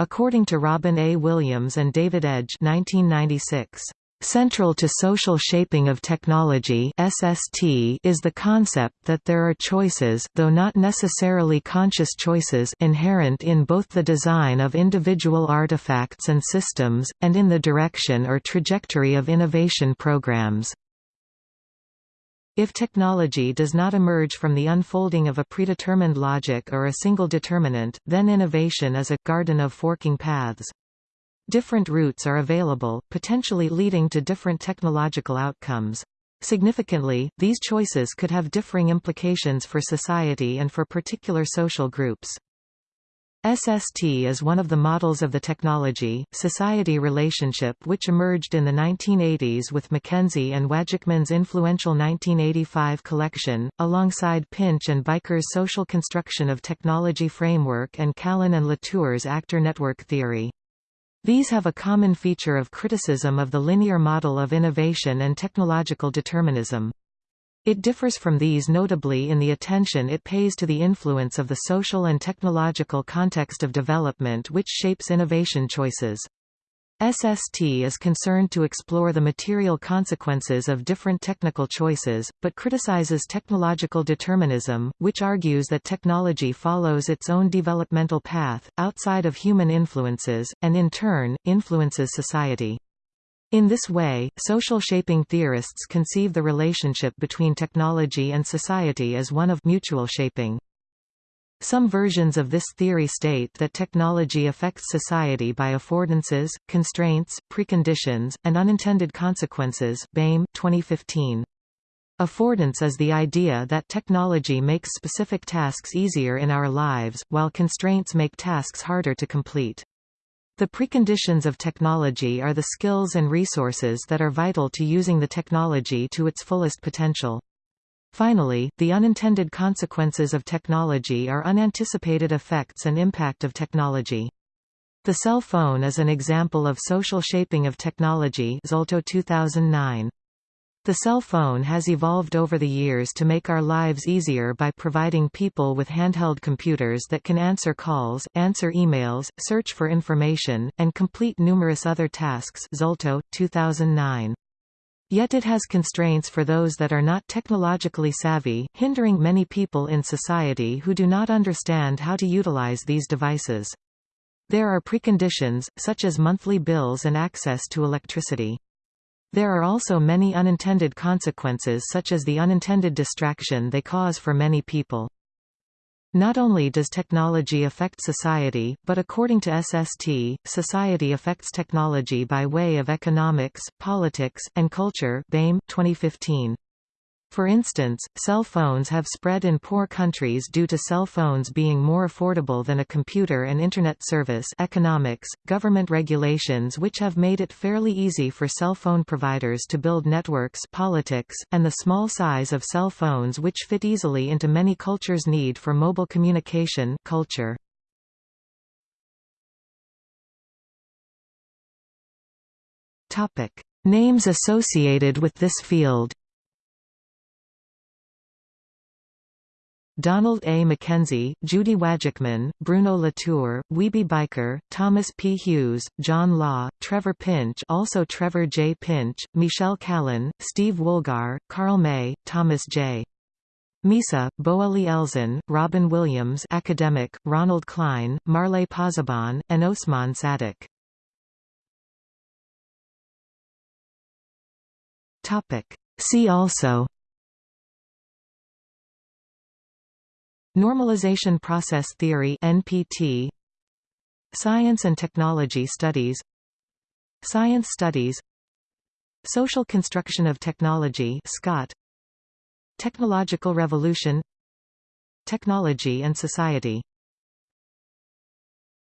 According to Robin A. Williams and David Edge 1996, Central to social shaping of technology SST is the concept that there are choices though not necessarily conscious choices inherent in both the design of individual artifacts and systems, and in the direction or trajectory of innovation programs. If technology does not emerge from the unfolding of a predetermined logic or a single determinant, then innovation is a garden of forking paths. Different routes are available, potentially leading to different technological outcomes. Significantly, these choices could have differing implications for society and for particular social groups. SST is one of the models of the technology-society relationship which emerged in the 1980s with MacKenzie and Wajcman's influential 1985 collection, alongside Pinch and Bijker's social construction of technology framework and Callon and Latour's actor network theory. These have a common feature of criticism of the linear model of innovation and technological determinism. It differs from these notably in the attention it pays to the influence of the social and technological context of development which shapes innovation choices. SST is concerned to explore the material consequences of different technical choices, but criticizes technological determinism, which argues that technology follows its own developmental path, outside of human influences, and in turn, influences society. In this way, social shaping theorists conceive the relationship between technology and society as one of mutual shaping. Some versions of this theory state that technology affects society by affordances, constraints, preconditions, and unintended consequences Baym 2015. Affordance is the idea that technology makes specific tasks easier in our lives, while constraints make tasks harder to complete. The preconditions of technology are the skills and resources that are vital to using the technology to its fullest potential. Finally, the unintended consequences of technology are unanticipated effects and impact of technology. The cell phone is an example of social shaping of technology Zolto 2009. The cell phone has evolved over the years to make our lives easier by providing people with handheld computers that can answer calls, answer emails, search for information, and complete numerous other tasks Zolto, 2009. Yet it has constraints for those that are not technologically savvy, hindering many people in society who do not understand how to utilize these devices. There are preconditions, such as monthly bills and access to electricity. There are also many unintended consequences such as the unintended distraction they cause for many people. Not only does technology affect society, but according to SST, society affects technology by way of economics, politics, and culture Baym 2015. For instance, cell phones have spread in poor countries due to cell phones being more affordable than a computer and Internet service economics, government regulations which have made it fairly easy for cell phone providers to build networks politics, and the small size of cell phones which fit easily into many cultures' need for mobile communication culture. Names associated with this field Donald A. MacKenzie, Judy Wajcman, Bruno Latour, Wiebe Bijker, Thomas P. Hughes, John Law, Trevor Pinch also Trevor J. Pinch, Michel Callon, Steve Woolgar, Carl May, Thomas J. Misa, Boelie Elzen, Robin Williams academic, Ronald Kline, Marlei Pozzebon, and Osman Sadeck. See also Normalization Process Theory NPT Science and Technology Studies Science Studies Social Construction of Technology SCOT Technological Revolution Technology and Society